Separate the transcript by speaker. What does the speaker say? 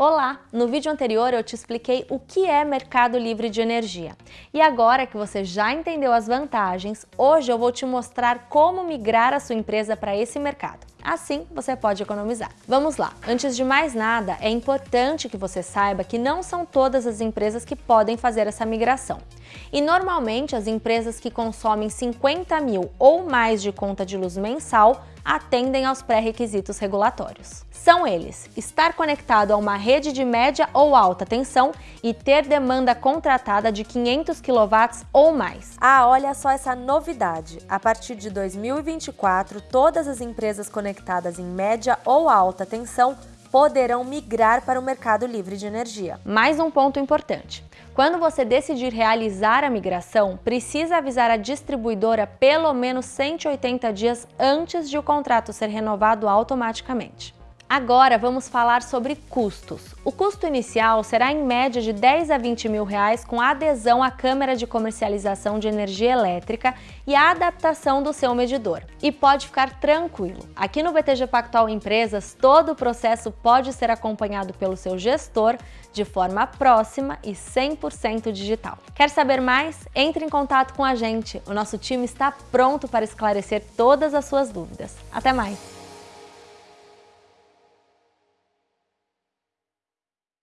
Speaker 1: Olá! No vídeo anterior eu te expliquei o que é mercado livre de energia. E agora que você já entendeu as vantagens, hoje eu vou te mostrar como migrar a sua empresa para esse mercado. Assim, você pode economizar. Vamos lá! Antes de mais nada, é importante que você saiba que não são todas as empresas que podem fazer essa migração. E normalmente as empresas que consomem 50 mil ou mais de conta de luz mensal atendem aos pré-requisitos regulatórios. São eles, estar conectado a uma rede de média ou alta tensão e ter demanda contratada de 500 kW ou mais. Ah, olha só essa novidade! A partir de 2024, todas as empresas conectadas em média ou alta tensão poderão migrar para o mercado livre de energia. Mais um ponto importante. Quando você decidir realizar a migração, precisa avisar a distribuidora pelo menos 180 dias antes de o contrato ser renovado automaticamente. Agora vamos falar sobre custos. O custo inicial será em média de 10 a 20 mil reais com adesão à câmera de comercialização de energia elétrica e a adaptação do seu medidor. E pode ficar tranquilo, aqui no BTG Pactual Empresas todo o processo pode ser acompanhado pelo seu gestor de forma próxima e 100% digital. Quer saber mais? Entre em contato com a gente, o nosso time está pronto para esclarecer todas as suas dúvidas. Até mais!